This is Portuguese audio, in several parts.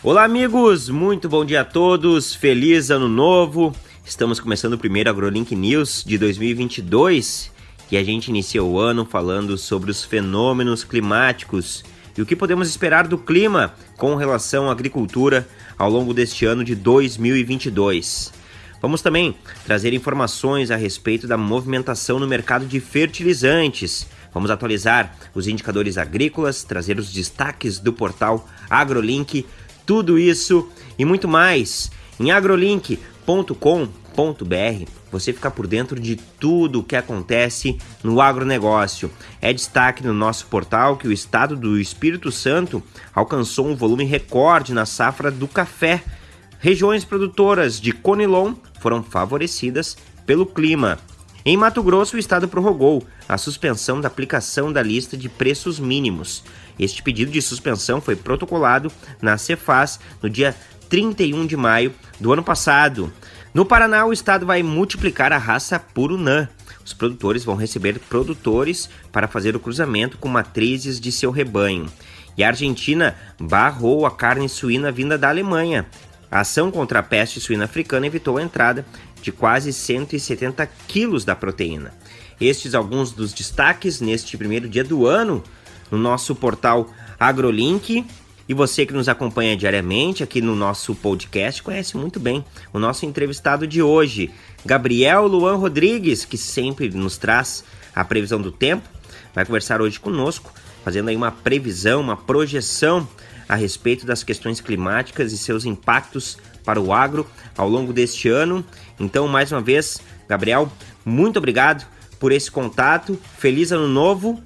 Olá, amigos! Muito bom dia a todos, feliz ano novo! Estamos começando o primeiro AgroLink News de 2022 e a gente inicia o ano falando sobre os fenômenos climáticos e o que podemos esperar do clima com relação à agricultura ao longo deste ano de 2022. Vamos também trazer informações a respeito da movimentação no mercado de fertilizantes. Vamos atualizar os indicadores agrícolas, trazer os destaques do portal AgroLink tudo isso e muito mais em agrolink.com.br. Você fica por dentro de tudo o que acontece no agronegócio. É destaque no nosso portal que o estado do Espírito Santo alcançou um volume recorde na safra do café. Regiões produtoras de Conilon foram favorecidas pelo clima. Em Mato Grosso, o estado prorrogou a suspensão da aplicação da lista de preços mínimos. Este pedido de suspensão foi protocolado na Cefaz no dia 31 de maio do ano passado. No Paraná, o estado vai multiplicar a raça Purunã. Os produtores vão receber produtores para fazer o cruzamento com matrizes de seu rebanho. E a Argentina barrou a carne suína vinda da Alemanha. A ação contra a peste suína africana evitou a entrada de quase 170 quilos da proteína. Estes alguns dos destaques neste primeiro dia do ano no nosso portal AgroLink. E você que nos acompanha diariamente aqui no nosso podcast conhece muito bem o nosso entrevistado de hoje, Gabriel Luan Rodrigues, que sempre nos traz a previsão do tempo. Vai conversar hoje conosco, fazendo aí uma previsão, uma projeção a respeito das questões climáticas e seus impactos para o agro ao longo deste ano. Então, mais uma vez, Gabriel, muito obrigado por esse contato. Feliz ano novo.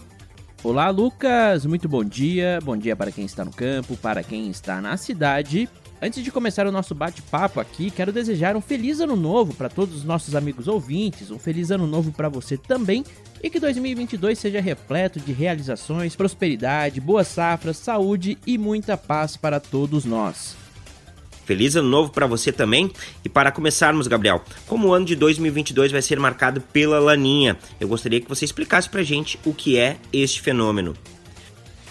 Olá, Lucas. Muito bom dia. Bom dia para quem está no campo, para quem está na cidade. Antes de começar o nosso bate-papo aqui, quero desejar um feliz ano novo para todos os nossos amigos ouvintes, um feliz ano novo para você também e que 2022 seja repleto de realizações, prosperidade, boas safras, saúde e muita paz para todos nós. Feliz ano novo para você também. E para começarmos, Gabriel, como o ano de 2022 vai ser marcado pela laninha, eu gostaria que você explicasse para gente o que é este fenômeno.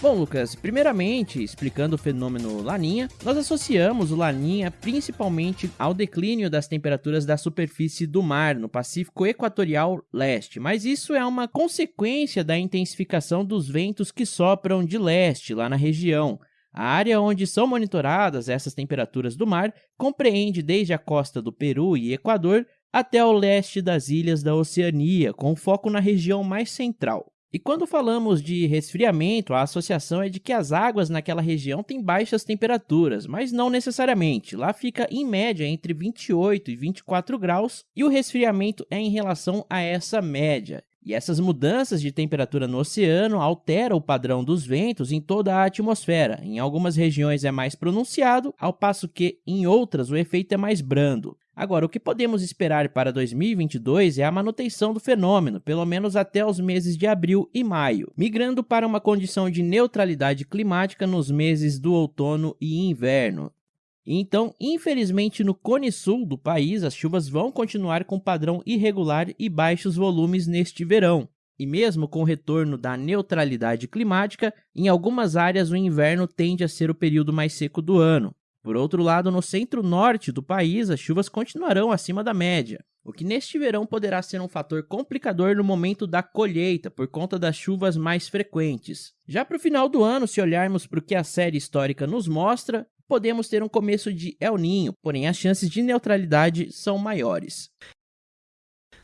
Bom, Lucas, primeiramente, explicando o fenômeno Laninha, nós associamos o Laninha principalmente ao declínio das temperaturas da superfície do mar no Pacífico Equatorial Leste, mas isso é uma consequência da intensificação dos ventos que sopram de leste lá na região. A área onde são monitoradas essas temperaturas do mar compreende desde a costa do Peru e Equador até ao leste das ilhas da Oceania, com foco na região mais central. E quando falamos de resfriamento, a associação é de que as águas naquela região têm baixas temperaturas, mas não necessariamente. Lá fica em média entre 28 e 24 graus, e o resfriamento é em relação a essa média. E essas mudanças de temperatura no oceano alteram o padrão dos ventos em toda a atmosfera. Em algumas regiões é mais pronunciado, ao passo que em outras o efeito é mais brando. Agora, o que podemos esperar para 2022 é a manutenção do fenômeno, pelo menos até os meses de abril e maio, migrando para uma condição de neutralidade climática nos meses do outono e inverno. Então, infelizmente, no cone sul do país, as chuvas vão continuar com padrão irregular e baixos volumes neste verão. E mesmo com o retorno da neutralidade climática, em algumas áreas o inverno tende a ser o período mais seco do ano. Por outro lado, no centro-norte do país, as chuvas continuarão acima da média, o que neste verão poderá ser um fator complicador no momento da colheita, por conta das chuvas mais frequentes. Já para o final do ano, se olharmos para o que a série histórica nos mostra, podemos ter um começo de El Ninho, porém as chances de neutralidade são maiores.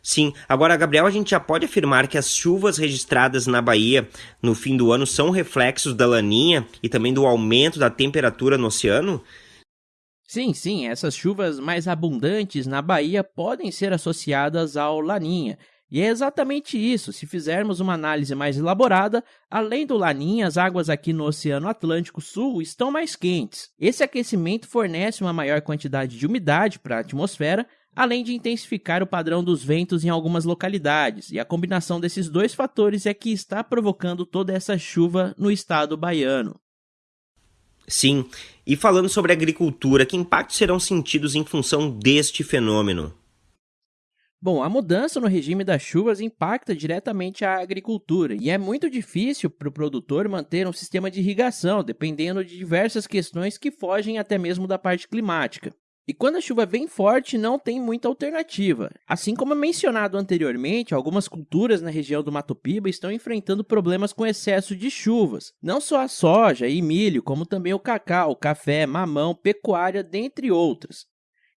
Sim, agora, Gabriel, a gente já pode afirmar que as chuvas registradas na Bahia no fim do ano são reflexos da laninha e também do aumento da temperatura no oceano? Sim, sim, essas chuvas mais abundantes na Bahia podem ser associadas ao laninha, e é exatamente isso. Se fizermos uma análise mais elaborada, além do Laninha, as águas aqui no Oceano Atlântico Sul estão mais quentes. Esse aquecimento fornece uma maior quantidade de umidade para a atmosfera, além de intensificar o padrão dos ventos em algumas localidades. E a combinação desses dois fatores é que está provocando toda essa chuva no estado baiano. Sim, e falando sobre agricultura, que impactos serão sentidos em função deste fenômeno? Bom, a mudança no regime das chuvas impacta diretamente a agricultura e é muito difícil para o produtor manter um sistema de irrigação, dependendo de diversas questões que fogem até mesmo da parte climática. E quando a chuva vem forte, não tem muita alternativa. Assim como mencionado anteriormente, algumas culturas na região do Mato Piba estão enfrentando problemas com excesso de chuvas. Não só a soja e milho, como também o cacau, café, mamão, pecuária, dentre outras.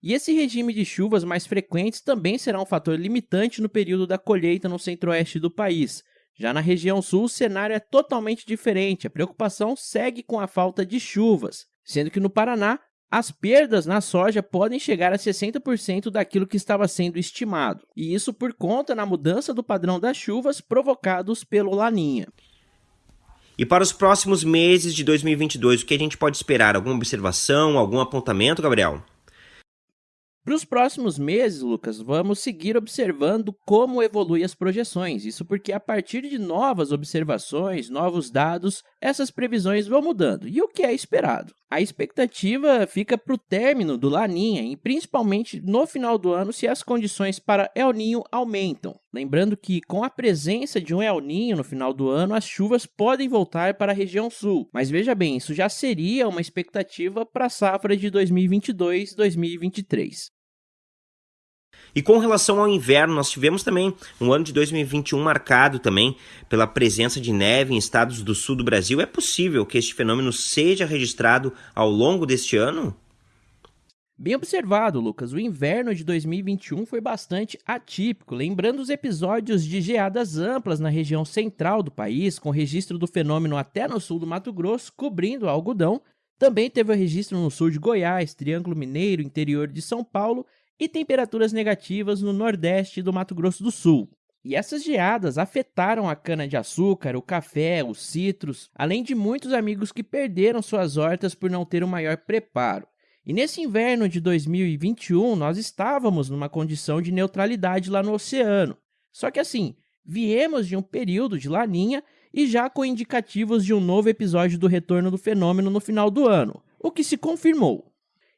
E esse regime de chuvas mais frequentes também será um fator limitante no período da colheita no centro-oeste do país. Já na região sul, o cenário é totalmente diferente. A preocupação segue com a falta de chuvas, sendo que no Paraná as perdas na soja podem chegar a 60% daquilo que estava sendo estimado, e isso por conta na mudança do padrão das chuvas provocados pelo Laninha. E para os próximos meses de 2022, o que a gente pode esperar? Alguma observação, algum apontamento, Gabriel? Para os próximos meses, Lucas, vamos seguir observando como evoluem as projeções. Isso porque a partir de novas observações, novos dados, essas previsões vão mudando. E o que é esperado? A expectativa fica para o término do Laninha e principalmente no final do ano se as condições para El Ninho aumentam. Lembrando que com a presença de um El Ninho no final do ano, as chuvas podem voltar para a região sul. Mas veja bem, isso já seria uma expectativa para a safra de 2022-2023. E com relação ao inverno, nós tivemos também um ano de 2021 marcado também pela presença de neve em estados do sul do Brasil. É possível que este fenômeno seja registrado ao longo deste ano? Bem observado, Lucas. O inverno de 2021 foi bastante atípico, lembrando os episódios de geadas amplas na região central do país, com registro do fenômeno até no sul do Mato Grosso, cobrindo algodão. Também teve o registro no sul de Goiás, Triângulo Mineiro, interior de São Paulo e temperaturas negativas no nordeste do Mato Grosso do Sul. E essas geadas afetaram a cana-de-açúcar, o café, os citros, além de muitos amigos que perderam suas hortas por não ter um maior preparo. E nesse inverno de 2021, nós estávamos numa condição de neutralidade lá no oceano. Só que assim, viemos de um período de laninha e já com indicativos de um novo episódio do retorno do fenômeno no final do ano, o que se confirmou.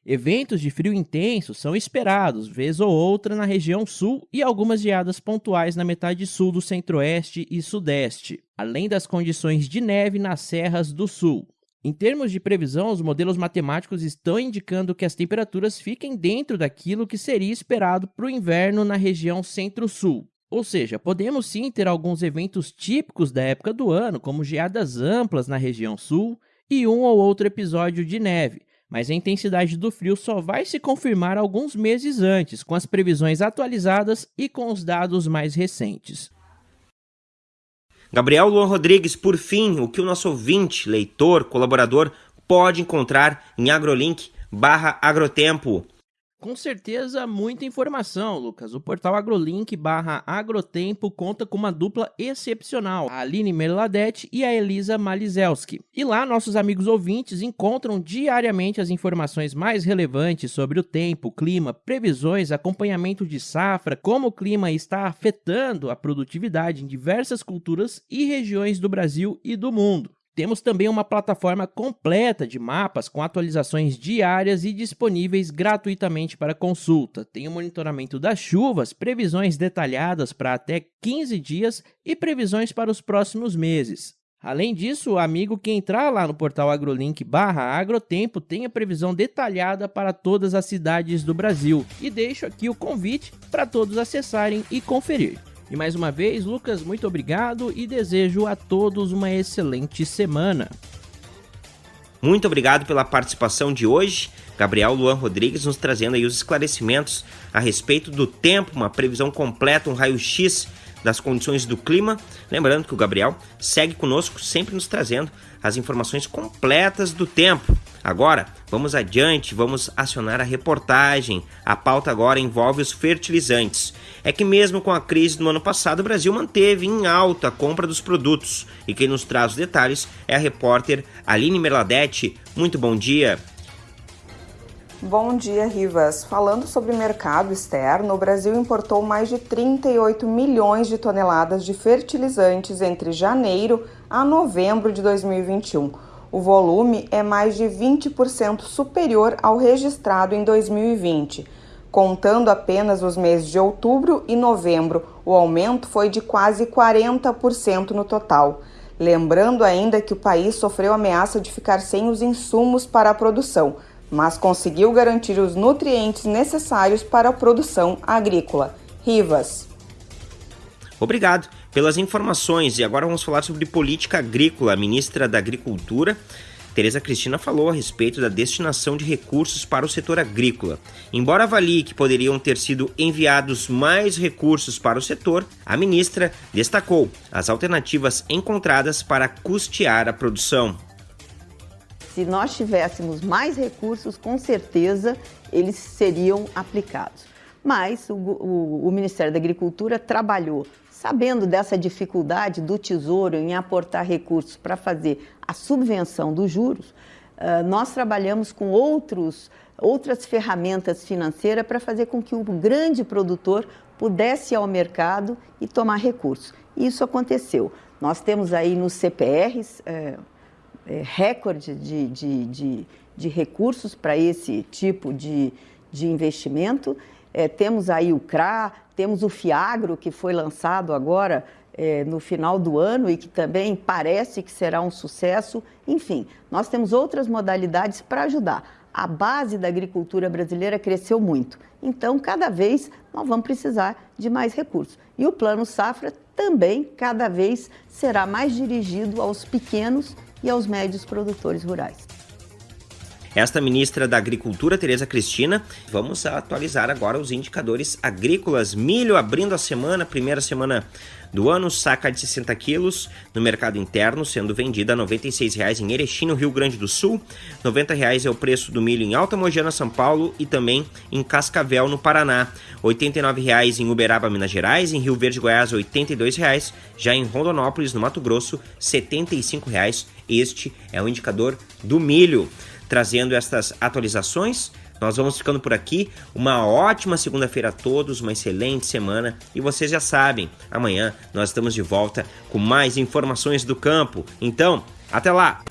Eventos de frio intenso são esperados, vez ou outra, na região sul e algumas geadas pontuais na metade sul do centro-oeste e sudeste, além das condições de neve nas serras do sul. Em termos de previsão, os modelos matemáticos estão indicando que as temperaturas fiquem dentro daquilo que seria esperado para o inverno na região centro-sul. Ou seja, podemos sim ter alguns eventos típicos da época do ano, como geadas amplas na região sul e um ou outro episódio de neve, mas a intensidade do frio só vai se confirmar alguns meses antes, com as previsões atualizadas e com os dados mais recentes. Gabriel Luan Rodrigues, por fim, o que o nosso ouvinte, leitor, colaborador pode encontrar em agrolink barra agrotempo? Com certeza, muita informação, Lucas. O portal AgroLink barra Agrotempo conta com uma dupla excepcional, a Aline Merladete e a Elisa Malizelski. E lá, nossos amigos ouvintes encontram diariamente as informações mais relevantes sobre o tempo, clima, previsões, acompanhamento de safra, como o clima está afetando a produtividade em diversas culturas e regiões do Brasil e do mundo. Temos também uma plataforma completa de mapas com atualizações diárias e disponíveis gratuitamente para consulta. Tem o monitoramento das chuvas, previsões detalhadas para até 15 dias e previsões para os próximos meses. Além disso, o amigo que entrar lá no portal agrolink barra agrotempo tem a previsão detalhada para todas as cidades do Brasil. E deixo aqui o convite para todos acessarem e conferir. E mais uma vez, Lucas, muito obrigado e desejo a todos uma excelente semana. Muito obrigado pela participação de hoje. Gabriel Luan Rodrigues nos trazendo aí os esclarecimentos a respeito do tempo, uma previsão completa, um raio-x das condições do clima. Lembrando que o Gabriel segue conosco, sempre nos trazendo as informações completas do tempo. Agora, vamos adiante, vamos acionar a reportagem. A pauta agora envolve os fertilizantes. É que mesmo com a crise do ano passado, o Brasil manteve em alta a compra dos produtos. E quem nos traz os detalhes é a repórter Aline Merladete. Muito bom dia. Bom dia, Rivas. Falando sobre mercado externo, o Brasil importou mais de 38 milhões de toneladas de fertilizantes entre janeiro a novembro de 2021. O volume é mais de 20% superior ao registrado em 2020. Contando apenas os meses de outubro e novembro, o aumento foi de quase 40% no total. Lembrando ainda que o país sofreu ameaça de ficar sem os insumos para a produção, mas conseguiu garantir os nutrientes necessários para a produção agrícola. Rivas. Obrigado pelas informações. E agora vamos falar sobre política agrícola. A ministra da Agricultura Tereza Cristina falou a respeito da destinação de recursos para o setor agrícola. Embora avalie que poderiam ter sido enviados mais recursos para o setor, a ministra destacou as alternativas encontradas para custear a produção. Se nós tivéssemos mais recursos, com certeza eles seriam aplicados. Mas o, o, o Ministério da Agricultura trabalhou Sabendo dessa dificuldade do Tesouro em aportar recursos para fazer a subvenção dos juros, nós trabalhamos com outros, outras ferramentas financeiras para fazer com que o grande produtor pudesse ir ao mercado e tomar recursos. Isso aconteceu. Nós temos aí nos CPRs é, é, recorde de, de, de, de recursos para esse tipo de, de investimento. É, temos aí o CRA, temos o Fiagro, que foi lançado agora é, no final do ano e que também parece que será um sucesso. Enfim, nós temos outras modalidades para ajudar. A base da agricultura brasileira cresceu muito. Então, cada vez nós vamos precisar de mais recursos. E o Plano Safra também, cada vez, será mais dirigido aos pequenos e aos médios produtores rurais. Esta ministra da Agricultura, Tereza Cristina, vamos atualizar agora os indicadores agrícolas. Milho abrindo a semana, primeira semana do ano, saca de 60 quilos no mercado interno, sendo vendida a R$ 96,00 em Erechim, no Rio Grande do Sul. R$ 90,00 é o preço do milho em Alta Mogiana, São Paulo e também em Cascavel, no Paraná. R$ 89,00 em Uberaba, Minas Gerais. Em Rio Verde, Goiás, R$ 82,00. Já em Rondonópolis, no Mato Grosso, R$ 75,00. Este é o indicador do milho trazendo estas atualizações. Nós vamos ficando por aqui. Uma ótima segunda-feira a todos, uma excelente semana. E vocês já sabem, amanhã nós estamos de volta com mais informações do campo. Então, até lá!